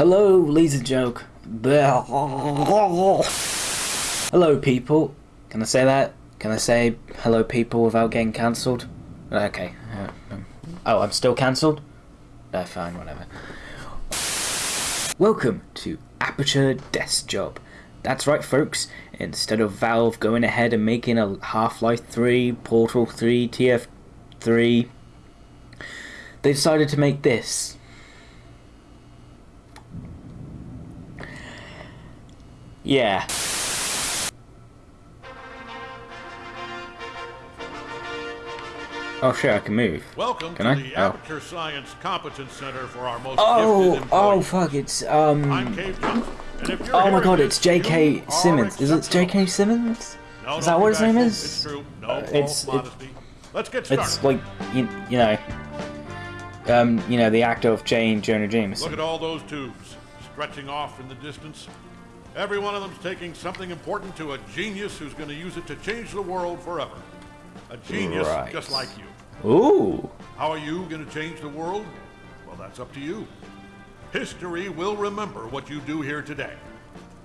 Hello, Lisa joke. Hello, people. Can I say that? Can I say hello, people, without getting cancelled? Okay. Uh, um, oh, I'm still cancelled? No, fine, whatever. Welcome to Aperture Desk Job. That's right, folks. Instead of Valve going ahead and making a Half-Life 3, Portal 3, TF3, they decided to make this. Yeah. Oh shit, I can move. Welcome Can to I? the Oh. Aperture Science Competence Center for our most Oh, oh fuck, it's I'm um Cave Johnson. And if you're Oh my god, it's J.K. Simmons. Is it. J.K. Simmons? No, Is that what his name is? It's true. No Uh, it's- it- Let's get started. It's like you, you know um, you know, the actor of Jane Jonah James. Look at all those tubes stretching off in the distance. Every one of them's taking something important to a genius who's going to use it to change the world forever. A genius Right. just like you. Ooh. How are you going to change the world? Well, that's up to you. History will remember what you do here today.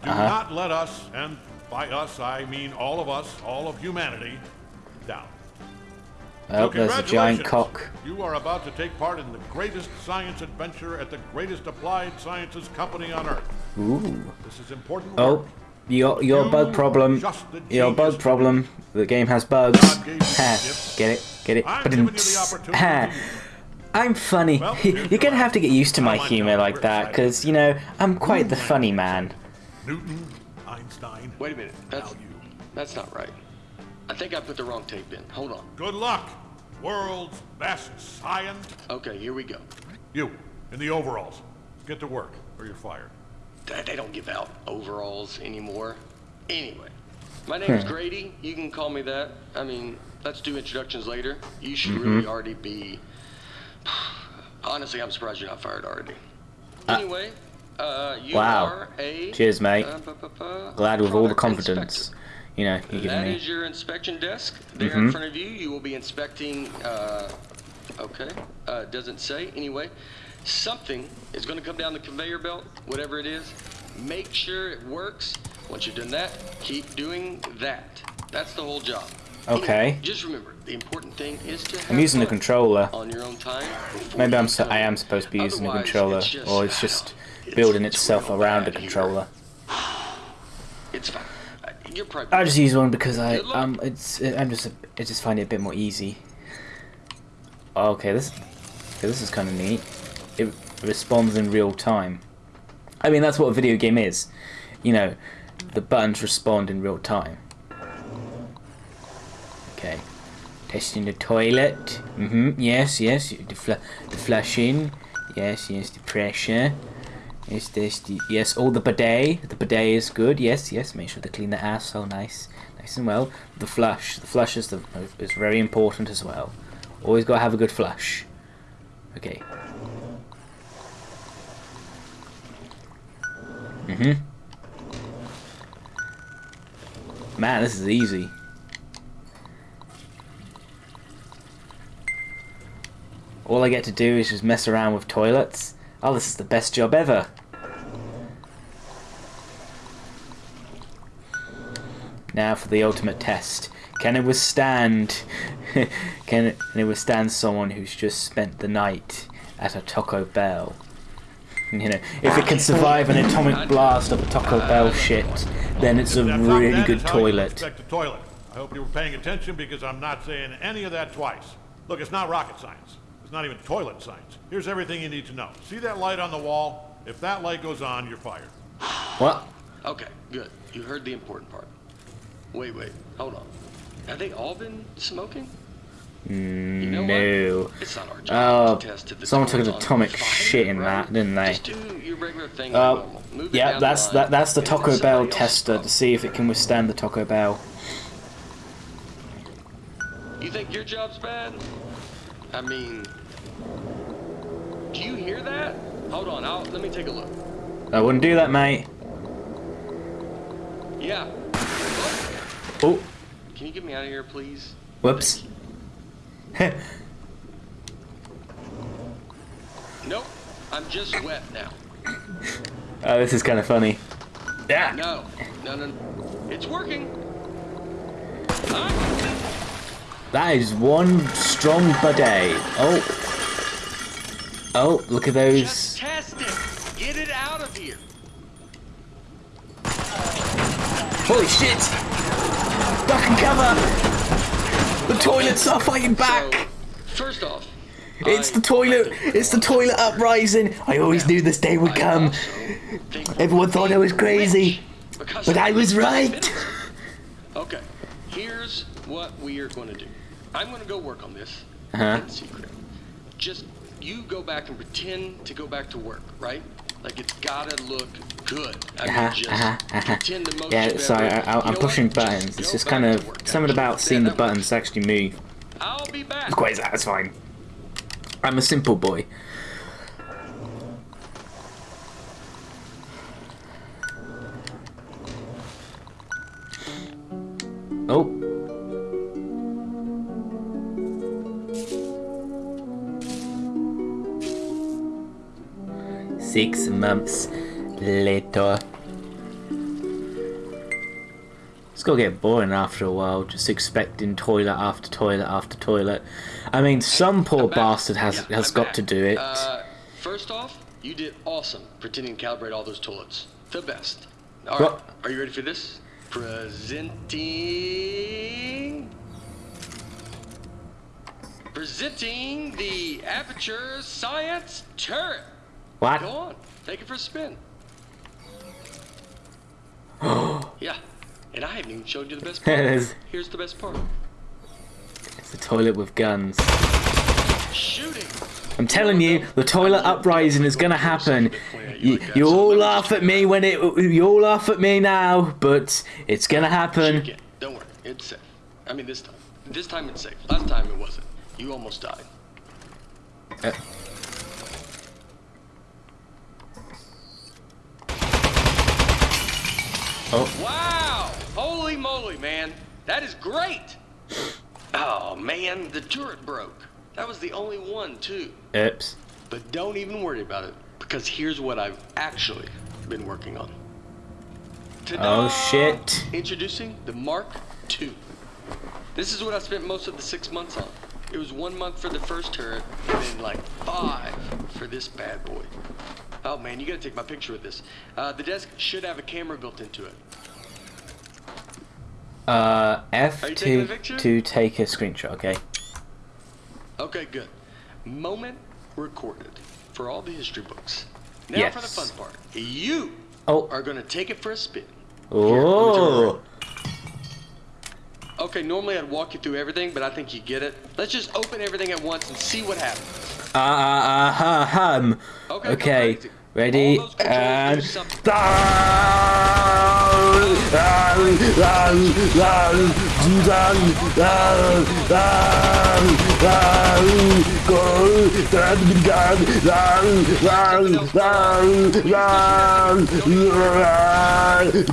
Do Uh-huh. not let us, and by us I mean all of us, all of humanity, down. Oh, there's a giant cock. You are about to take part in the greatest science adventure at the greatest applied sciences company on earth. Ooh. This is important Oh, work. your your You bug problem. the Your bug to problem. The game has bugs. God gave you Ha, get it? Get it? I'm But giving you the opportunity ha. to use it. I'm funny. Well, You're gonna have to get used to my humor like we're that, because you know I'm quite the funny man. Newton, Einstein. Wait a minute. That's that's not right. I think I put the wrong tape in. Hold on. Good luck, world's best science. Okay, here we go. You, in the overalls. Get to work, or you're fired. They they don't give out overalls anymore. Anyway, my name's Hmm. Grady. You can call me that. I mean, let's do introductions later. You should Mm-hmm. really already be. Honestly, I'm surprised you're not fired already. Anyway, uh, you Wow. are a. Cheers, mate. uh, Glad with all the confidence, inspector. You know, That me. is your inspection desk. There Mhm. in front of you, you will be inspecting. Uh, okay, uh, doesn't say. Anyway, something is going to come down the conveyor belt, whatever it is. Make sure it works. Once you've done that, keep doing that. That's the whole job. Okay. Anyway, just remember, the important thing is to. I'm using the controller. on your own time. Maybe I'm so, I am supposed to be using the controller, it's just- or it's just it's- building itself around a bad here. controller. It's fine. You're probably. I just use one because I um it's I'm just I just find it a bit more easy. Okay, this okay, this is kind of neat. It responds in real time. I mean that's what a video game is. You know, the buttons respond in real time. Okay, testing the toilet. Mhm. Yes, yes. The fl the flushing. Yes, yes. The pressure. Yes, this the yes. Oh, the bidet. The bidet is good. Yes, yes. Make sure to clean the ass. asshole nice, nice and well. The flush. The flush is the is very important as well. Always gotta have a good flush. Okay. Mm-hmm. Man, this is easy. All I get to do is just mess around with toilets. Oh, this is the best job ever. Now for the ultimate test. Can it withstand... can, it, can it withstand someone who's just spent the night at a Taco Bell? You know, if it can survive an atomic blast of a Taco Bell shit, then it's a really good is how you toilet. toilet. I hope you were paying attention because I'm not saying any of that twice. Look, it's not rocket science. It's not even toilet signs. Here's everything you need to know. See that light on the wall? If that light goes on, you're fired. What? Okay, good. You heard the important part. Wait, wait, hold on. Have they all been smoking? You know no. what? It's not our job Oh, to test if the someone took an atomic shit in right? that, didn't they? Just do your regular thing Uh, like normal. It Yeah, down that's the that. That's the Taco Bell tester to see if it can withstand the Taco Bell. You think your job's bad? I mean, do you hear that? Hold on, I'll, let me take a look. I wouldn't do that, mate. Yeah. Oh, can you get me out of here, please? whoops. Nope. I'm just wet now. Oh, this is kind of funny. Yeah. No, no, no. It's working. Ah, That is one strong bidet. Oh. Oh, look at just those. test it. Get it out of here. Holy shit! Duck and cover! The toilets are fighting back! So, first off, It's I- the toilet! It's the toilet uprising! I always knew this day would come. Everyone thought I was crazy. But I was right. Okay, here's what we are going to do. I'm going to go work on this Uh-huh. in secret. Just you go back and pretend to go back to work, right? Like it's gotta look good. I mean, Uh-huh, uh-huh, uh-huh. pretend the most Yeah, sorry, I, I, I'm know pushing what? Just buttons. It's just kind of something about seeing the that works. buttons actually move. I'll be back. It's quite satisfying. I'm a simple boy. Six months later. It's gonna get boring after a while, just expecting toilet after toilet after toilet. I mean, some poor I'm back. bastard has Yeah, has I'm got back. to do it. Uh, first off, you did awesome pretending to calibrate all those toilets. The best. All right, What? are you ready for this? Presenting. Presenting the Aperture Science Turret. What? Go on, take it for a spin. yeah, and I haven't even showed you the best part. Here's the best part. It's a toilet with guns. Shooting. I'm telling you, the toilet uprising is gonna happen. You, you all laugh at me when it. You all laugh at me now, but it's gonna happen. Don't worry, it's safe. I mean, this time. This time it's safe. Last time it wasn't. You almost died. Uh. Oh, Wow! Holy moly, man. That is great! Oh, man, the turret broke. That was the only one, too. oops. But don't even worry about it, because here's what I've actually been working on. Oh, shit. Introducing the Mark II. This is what I spent most of the six months on. It was one month for the first turret, and then like five for this bad boy. Oh man, you gotta take my picture with this. Uh, the desk should have a camera built into it. Uh, F Are you taking a to to take a screenshot. Okay. Okay, good. Moment recorded for all the history books. Now for the fun part. You Oh. are gonna take it for a spin. Oh. Okay, normally I'd walk you through everything, but I think you get it. Let's just open everything at once and see what happens. Uh, uh, uh, hum. Okay, Okay. Ready All those controls and.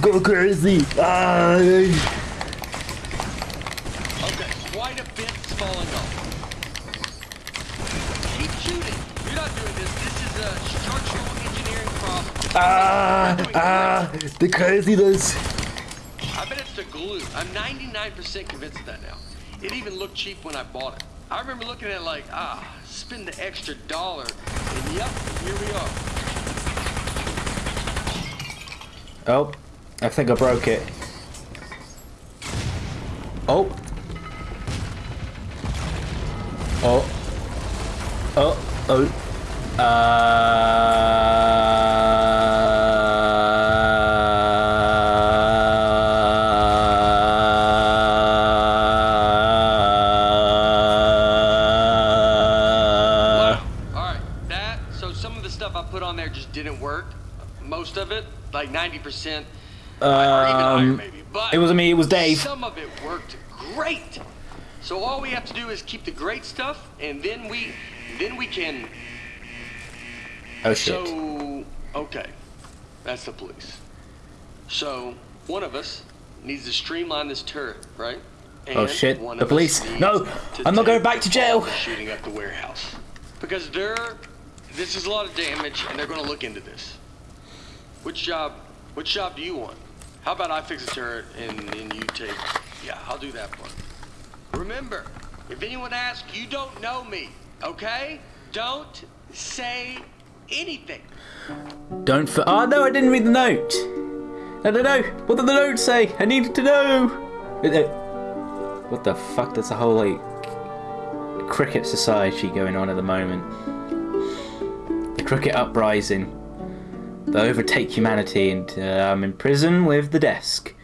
Go crazy! Ah. Okay, quite a bit's falling off. Keep shooting. You're not doing this. This is a structural engineering problem. Ah, ah, the craziness. I bet it's the glue. I'm 99% convinced of that now. It even looked cheap when I bought it. I remember looking at it like, ah, spend the extra dollar. And yep, here we are. Oh, I think I broke it. Oh. Oh. Oh. Oh. Uh. Most of it, like 90%, or even higher Um, maybe. But it wasn't me, it was Dave. Some of it worked great. So all we have to do is keep the great stuff, and then we, then we can. Oh shit. So okay, that's the police. So one of us needs to streamline this turret, right? Oh, shit, one the police. No, I'm not going back to jail. Shooting up the warehouse because they're. This is a lot of damage, and they're going to look into this. Which job, which job do you want? How about I fix a turret and, and you take, yeah, I'll do that part. Remember, if anyone asks, you don't know me, okay? Don't say anything. Don't for. Oh ah, no, I didn't read the note. No, no, no. What did the note say? I needed to know. What the fuck? There's a whole like cricket society going on at the moment. The cricket uprising. They overtake humanity, and uh, I'm in prison with the desk.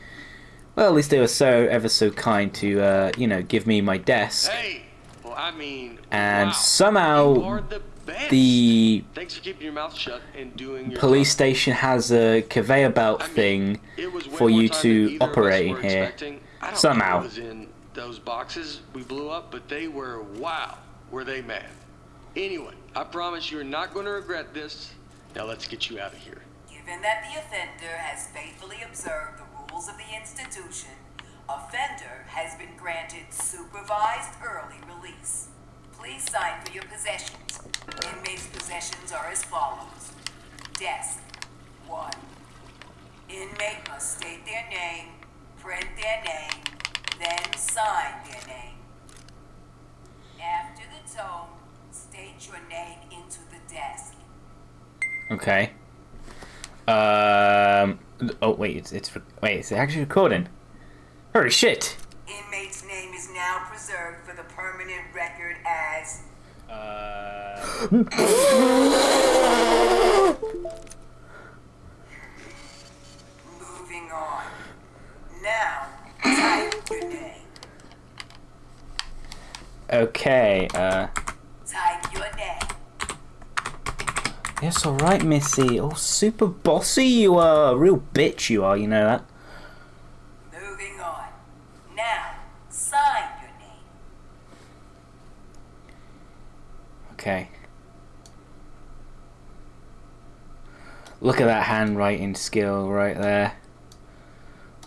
Well, at least they were so ever so kind to, uh, you know, give me my desk. Hey, well, I mean, And wow, somehow the. The for your mouth shut and doing your police job. station has a conveyor belt I mean, thing it was way for you to than either of us operate in here. expecting. I don't Somehow. in those boxes we blew up, but they were wow. Were they mad? Anyway, I promise you're not going to regret this. Now let's get you out of here. Given that the offender has faithfully observed the rules of the institution, offender has been granted supervised early release. Please sign for your possessions. Inmates' possessions are as follows. Desk, one. Inmate must state their name, print their name, then sign their name. After the tone, state your name into the desk. Okay. Um. Oh wait, it's it's wait, it's actually recording. Holy shit. Inmate's name is now preserved for the permanent record as Uh. moving on. Now, type your name. Okay. Uh. Type your name. Yes, all right, Missy. Oh, super bossy you are. Real bitch you are. You know that. Moving on. Now, sign your name. Okay. Look at that handwriting skill right there.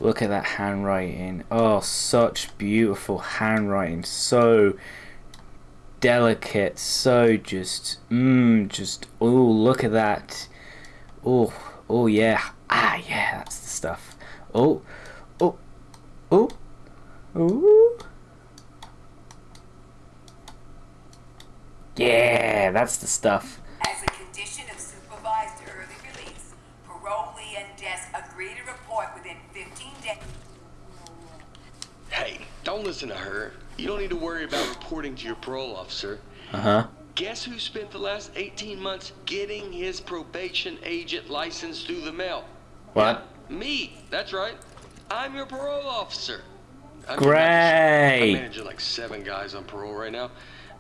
Look at that handwriting. Oh, such beautiful handwriting. So delicate. So just, mmm, just, oh, look at that. Oh, oh yeah. Ah, yeah, that's the stuff. Oh, oh, oh, oh. Yeah, that's the stuff. As a condition of supervised early release, parolee and desk agree to report within 15 days. Hey, don't listen to her. You don't need to worry about reporting to your parole officer. Uh huh. Guess who spent the last 18 months getting his probation agent license through the mail? What? Me. That's right. I'm your parole officer. I'm Great. I'm managing like seven guys on parole right now,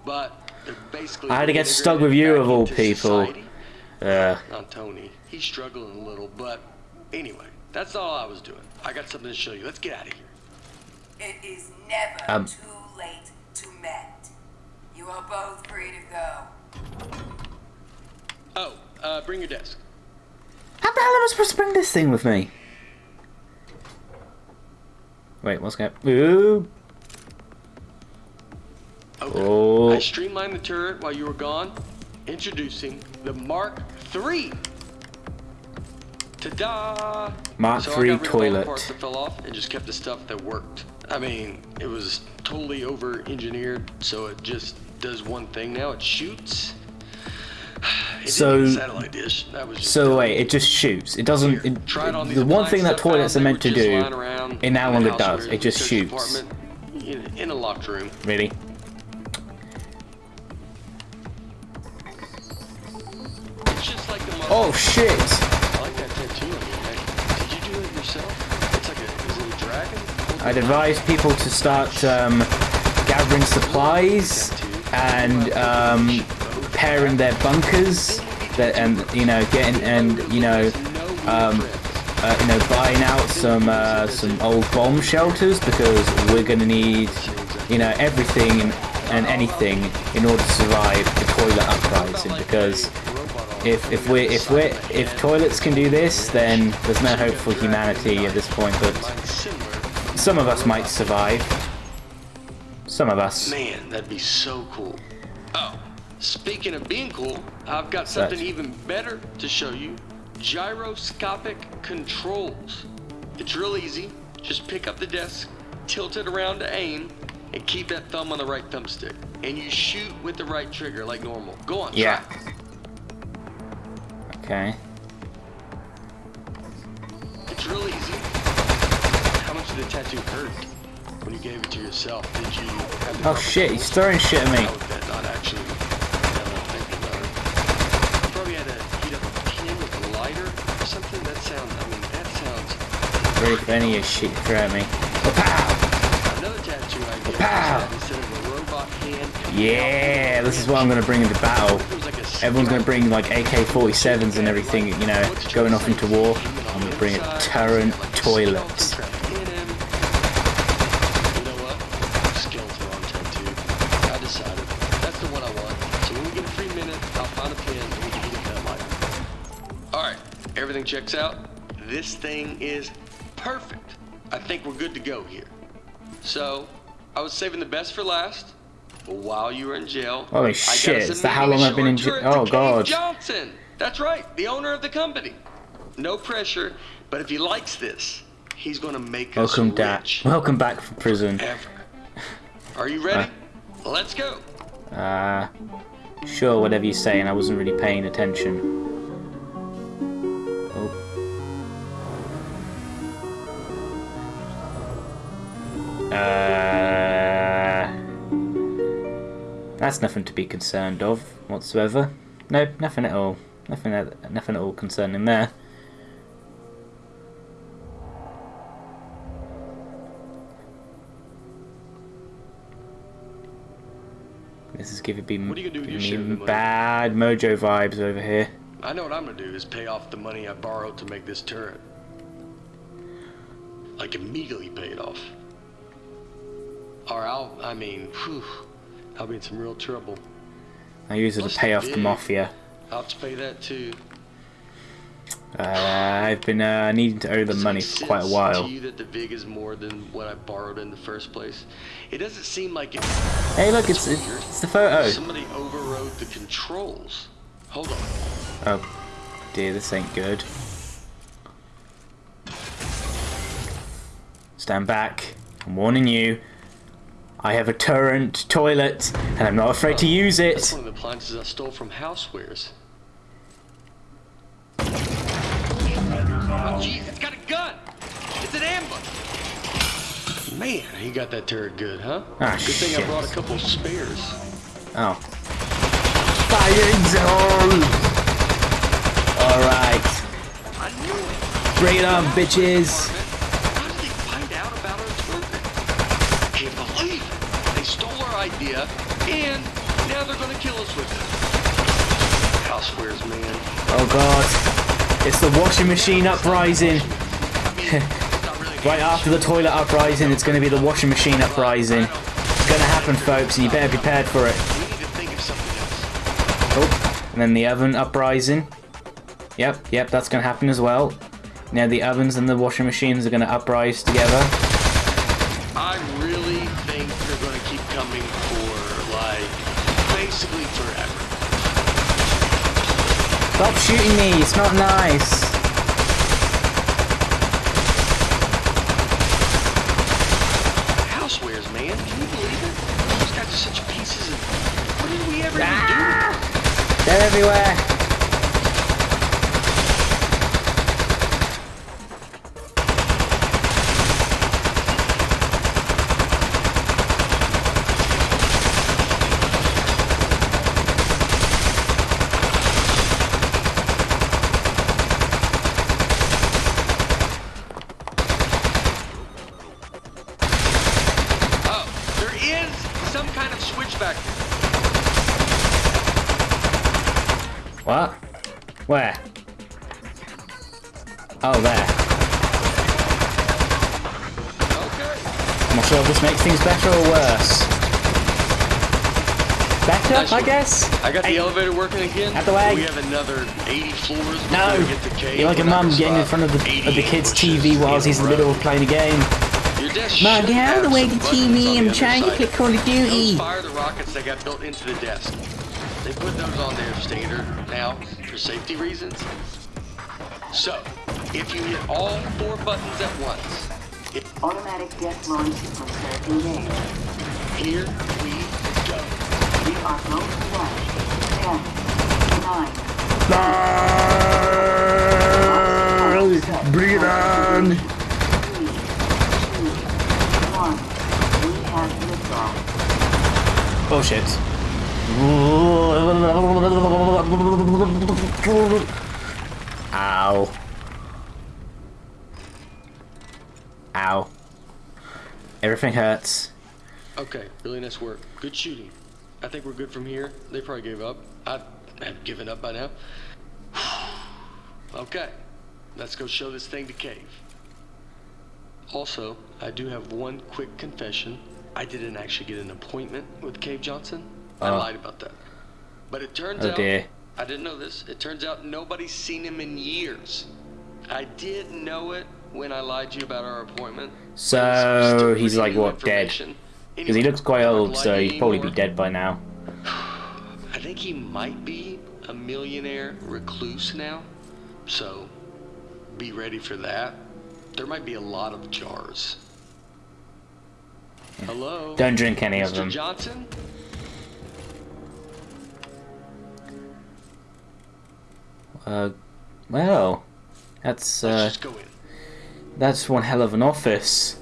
but they're basically. I had to get stuck with you of all people. society. Uh, Not Tony. He's struggling a little, but anyway, that's all I was doing. I got something to show you. Let's get out of here. It is never Um. too late to mend. You are both free to go. Oh, uh, bring your desk. how the hell am I supposed to bring this thing with me? Wait, what's going? Ooh. Okay. Oh. I streamlined the turret while you were gone. Introducing the Mark III. Ta-da! Mark so III I got rid of all the toilet. parts that fell off and just kept the stuff that worked. I mean, it was totally over-engineered, so it just does one thing now. It shoots. It So- didn't need a satellite dish. That was So dumb. wait, it just shoots. It doesn't. Here, It, on the one thing that toilets are meant to do, just lying around it no in longer does. It just shoots. In, in a locked room. Really? Like Oh shit! I like that tattoo on your neck. Did you do it yourself? It's like a, is it a dragon? I'd advise people to start um, gathering supplies and um, preparing their bunkers, that, and you know, getting and you know, um, uh, you know, buying out some uh, some old bomb shelters because we're gonna need, you know, everything and, and anything in order to survive the toilet uprising. Because if if we if we if toilets can do this, then there's no hope for humanity at this point. But some of us might survive. Some of us. Man, that'd be so cool. Oh, speaking of being cool, I've got something even better to show you. gyroscopic controls. It's real easy. Just pick up the desk, tilt it around to aim, and keep that thumb on the right thumbstick. And you shoot with the right trigger like normal. Go on, Yeah. try. Okay. It's real easy. Did the tattoo hurt when you gave it to yourself? Did you Oh shit, he's throwing shit at me. How was that not actually now that I'm thinking about it? You probably had to heat up a pin with a lighter or something? That sounds, I mean, that sounds... Really funny as shit throw at me. Pow! Another tattoo Pow. that instead of a robot hand... Yeah, this is what I'm gonna bring into battle. It was like a Everyone's gonna bring like AK-47s and everything, you know, going off into war. I'm gonna bring a turret toilet. You know what? Skeleton on tattoo. I decided. That's the one I want. So when we get a free minute, I'll find a pin and we can heat up that light. Alright, everything checks out. This thing is perfect. I think we're good to go here. So, I was saving the best for last. But while you were in jail, Holy us shit, is that how long I've been in jail? Oh, God. Johnson. That's right, the owner of the company. No pressure, but if he likes this, he's gonna make us Welcome back. rich Welcome back from prison. ever. Are you ready? Let's go. Uh, sure, whatever you're saying. I wasn't really paying attention. Uh, that's nothing to be concerned of whatsoever. Nope, nothing at all. Nothing, at, nothing at all concerning there. This is giving me, What are you gonna do with giving me money? bad mojo vibes over here. I know what I'm gonna do is pay off the money I borrowed to make this turret. Like immediately pay it off. Or I'll, I mean, whew, I'll be in some real trouble. I use it to pay off the mafia. I'll have to pay that too. Uh, I've been uh, needing to owe them money for quite a while. To you that the VIG is more than what I borrowed in the first place? It doesn't seem like it. Hey, look, it's weird. it's the photo. Somebody overrode the controls. Hold on. Oh, dear, this ain't good. Stand back. I'm warning you. I have a turret toilet, and I'm not afraid to use That's it. one of the appliances I stole from Housewares. Oh, jeez, it's got a gun! It's an ambush! Man, he got that turret good, huh? Ah, good thing I brought a couple spares. Oh. Firing zone! Alright. Bring it on, bitches! How did they find out about our tournament? I can't believe it! They stole our idea, and now they're gonna kill us with it. Housewares, man. Oh god. It's the washing machine uprising. I mean, it's not really Right after the toilet uprising, it's going to be the washing machine uprising. It's going to happen, folks, and you better be prepared for it. We need to think of something else. Oh, and then the oven uprising. Yep, yep, that's going to happen as well. Now the ovens and the washing machines are going to uprise together. I really think they're going to keep coming for, like, basically forever. Stop shooting me, it's not nice. Housewares, man. Can you believe it? Those guys are such pieces of... What did we ever even do? They're everywhere. Oh, there is some kind of switch back there. What? Where? Oh, there. Okay. I'm not sure if this makes things better or worse. Better, Nice I guess? I got the Hey, elevator working again. Out the way. We have another 80 floors No! we get to. You're like a We're mum getting in front of the, of the kid's TV whilst he's in the middle of playing a game. Desk get out of the way the TV, I'm trying to play Call of Duty. Fire the rockets that got built into the desk. They put those on there standard now for safety reasons. So, if you hit all four buttons at once, it, Automatic jet launch process engaged. here we go. We are go to launch. Ten, nine, Bring it on! three, two, one. We have liftoff. Bullshit. Ow. Ow. Everything hurts. Okay, really nice work. Good shooting. I think we're good from here. They probably gave up. I have given up by now. okay, let's go show this thing to Cave. Also, I do have one quick confession. I didn't actually get an appointment with Cave Johnson. I Oh. lied about that. But it turns Oh out dear. I didn't know this. It turns out nobody's seen him in years. I did know it when I lied to you about our appointment. So he's like what dead? Because he looks quite old, so he'd probably be dead by now. I think he might be a millionaire recluse now. So be ready for that. There might be a lot of jars. Hello? Don't drink any Mr. of them. Johnson? Uh, well, that's Let's uh, just go in. that's one hell of an office.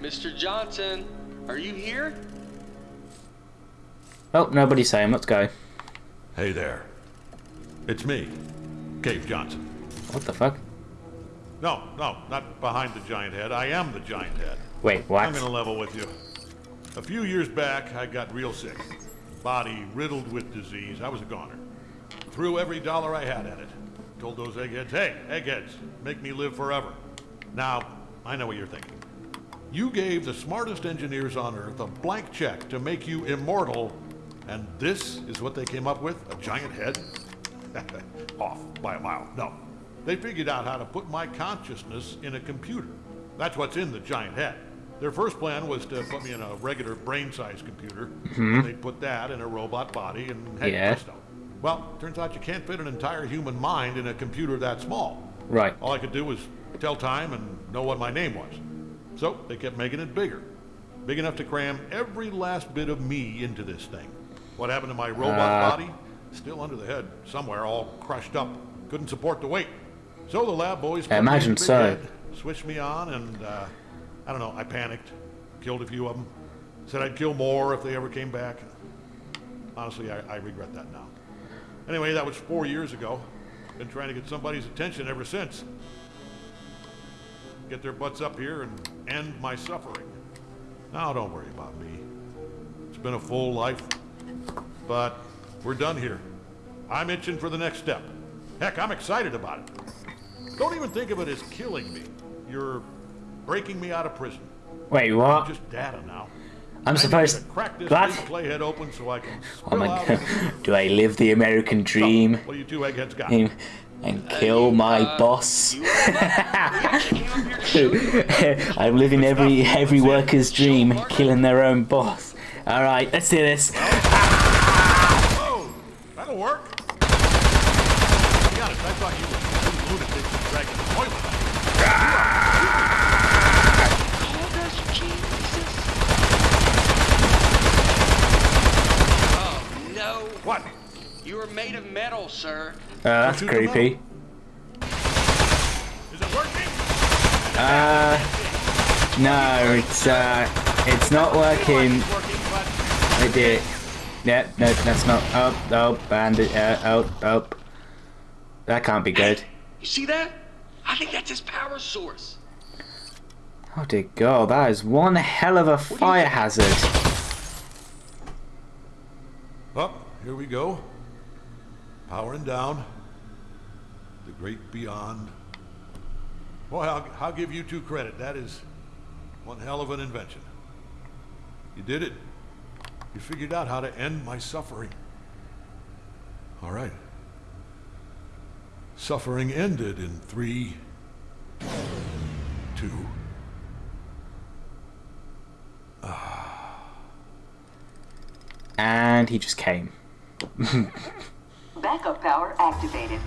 Mr. Johnson, are you here? Oh, nobody's home. Let's go. Hey there. It's me, Cave Johnson. What the fuck? No, no, not behind the giant head. I am the giant head. Wait, what? I'm what? gonna level with you. A few years back, I got real sick. Body riddled with disease. I was a goner. Threw every dollar I had at it. Told those eggheads, hey, eggheads, make me live forever. Now, I know what you're thinking. You gave the smartest engineers on Earth a blank check to make you immortal, and this is what they came up with? A giant head? Off by a mile. No. They figured out how to put my consciousness in a computer. That's what's in the giant head. Their first plan was to put me in a regular brain-sized computer. Mm-hmm. and They'd put that in a robot body, and hey, Yeah. presto. Well, turns out you can't fit an entire human mind in a computer that small. Right. All I could do was tell time and know what my name was. So they kept making it bigger. Big enough to cram every last bit of me into this thing. What happened to my robot Uh. body? Still under the head, somewhere, all crushed up. Couldn't support the weight. So the lab boys put me in imagine so. head, switched me on, and uh, I don't know, I panicked. Killed a few of them. Said I'd kill more if they ever came back. Honestly, I, I regret that now. Anyway, that was four years ago. Been trying to get somebody's attention ever since. Get their butts up here and end my suffering. Now, don't worry about me. It's been a full life, but we're done here. I'm itching for the next step. Heck, I'm excited about it. Don't even think of it as killing me. You're breaking me out of prison. Wait, what? I'm Just data now. I'm I need supposed to crack this What? playhead open so I can Oh my god. Do I live the American dream What you two eggheads got? and, and kill my Uh, boss? You, we actually came up here to show you. I'm living every every Let's see it. worker's dream, killing their own boss. All right, let's do this. Oh, that'll work. To be honest, I thought you were two lunatics who dragged the toilet. Called us Jesus. Oh, no. What? You are made of metal, sir. Uh, that's creepy. Is it working? Uh, no, it's uh, it's not working. It's working, but I did it. Yeah, no, that's not. Oh, oh, bandit. Uh, oh, oh. That can't be good. You see that? I think that's his power source. Oh dear God, that is one hell of a fire hazard. up, here we go. Powering down. The great beyond. Boy, I'll, I'll give you two credit. That is one hell of an invention. You did it. You figured out how to end my suffering. All right. Suffering ended in three, two, ah. And he just came. Backup power activated.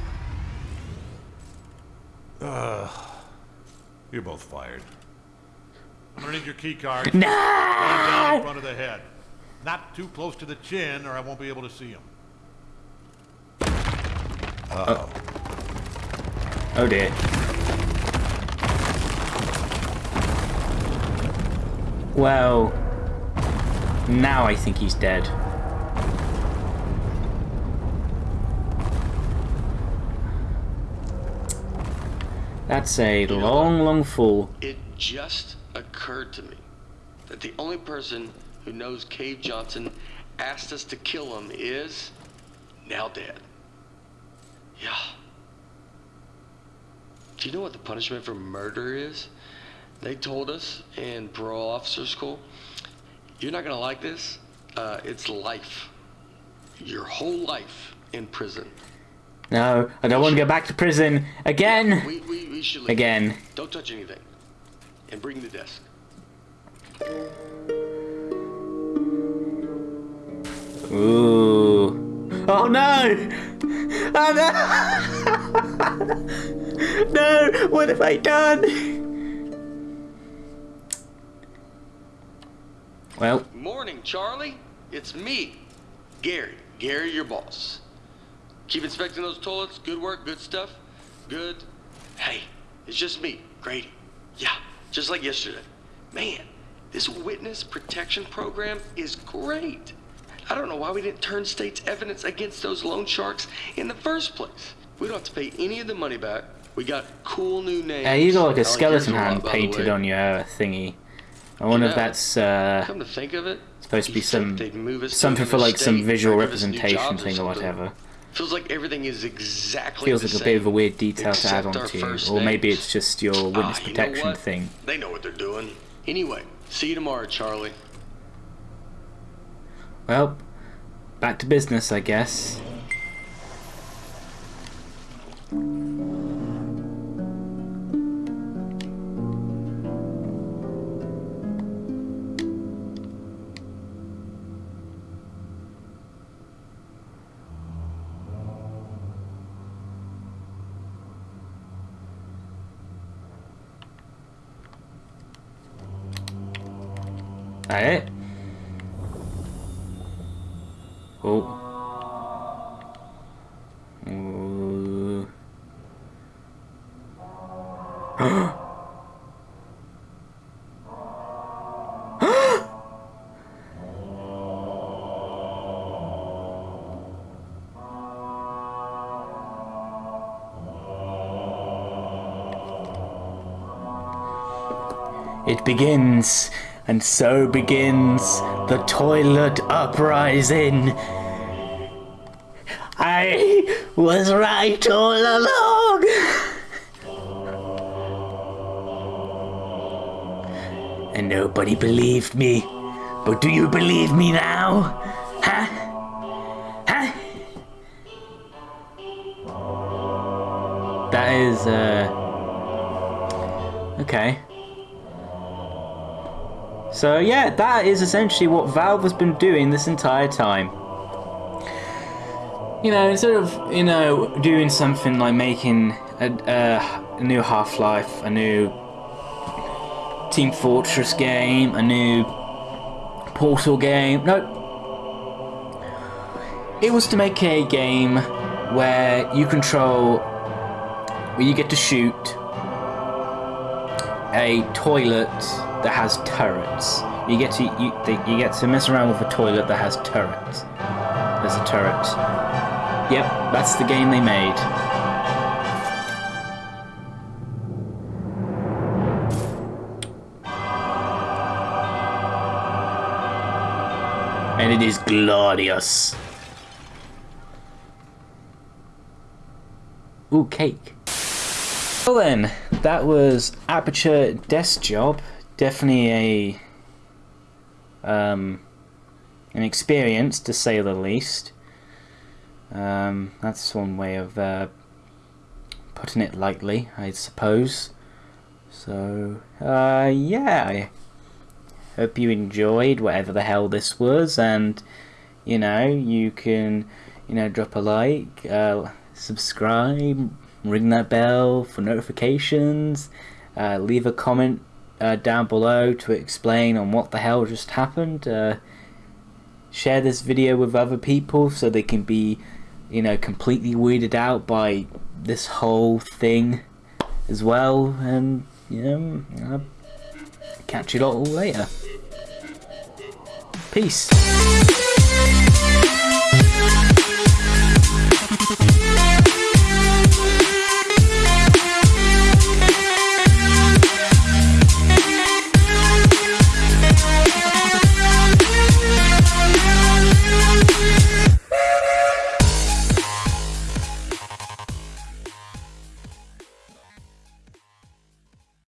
You're both fired. I'm gonna need your key card. No! down in front of the head. Not too close to the chin, or I won't be able to see him. Oh. Oh dear. Well, now I think he's dead. That's a know long, long fall. It just occurred to me that the only person who knows Cave Johnson asked us to kill him is now dead. Yeah. Do you know what the punishment for murder is? They told us in parole officer school. You're not gonna like this. Uh, it's life. Your whole life in prison. No, I don't want to go back to prison again. We, we, we should leave. Again. Don't touch anything. And bring the desk. Ooh. Oh no! Oh no! no! What have I done? Well, Morning, Charlie. It's me, Gary. Gary, your boss. Keep inspecting those toilets. Good work, good stuff. Good. Hey, it's just me, Grady. Yeah, just like yesterday. Man, this witness protection program is great. I don't know why we didn't turn state's evidence against those loan sharks in the first place. We don't have to pay any of the money back. We got cool new names. uh, you got like a yours skeleton hand painted on your uh, thingy. I wonder if that's uh, Come to think of it, supposed to be some they'd move us to something for like some visual or give us new representation thing or whatever. Feels like everything is exactly Feels the like a bit of a weird detail to add on to, or maybe it's just your Ah, witness you know protection thing. They know what they're doing. Anyway, see you tomorrow, Charlie. Well, back to business, I guess. It begins, and so begins the toilet uprising. I was right all along. And nobody believed me. But do you believe me now? Huh? Huh? That is, uh. Okay. So, yeah, that is essentially what Valve has been doing this entire time you know, instead of you know doing something like making a, a, new Half-Life, a new Team Fortress game, a new Portal game, nope. It was to make a game where you control, where you get to shoot a toilet that has turrets. You get to you, you get to mess around with a toilet that has turrets. There's a turret. Yep, that's the game they made. And it is glorious. Ooh, cake. Well then, that was Aperture Desk Job. Definitely a um, an experience to say the least. Um, that's one way of uh, putting it lightly, I suppose. So, uh, yeah, I hope you enjoyed whatever the hell this was, and you know, you can, you know, drop a like, uh, subscribe, ring that bell for notifications. Uh, leave a comment uh, down below to explain on what the hell just happened. Uh, share this video with other people so they can be, you know, completely weirded out by this whole thing as well. And, you know, I'll catch you all later. Peace.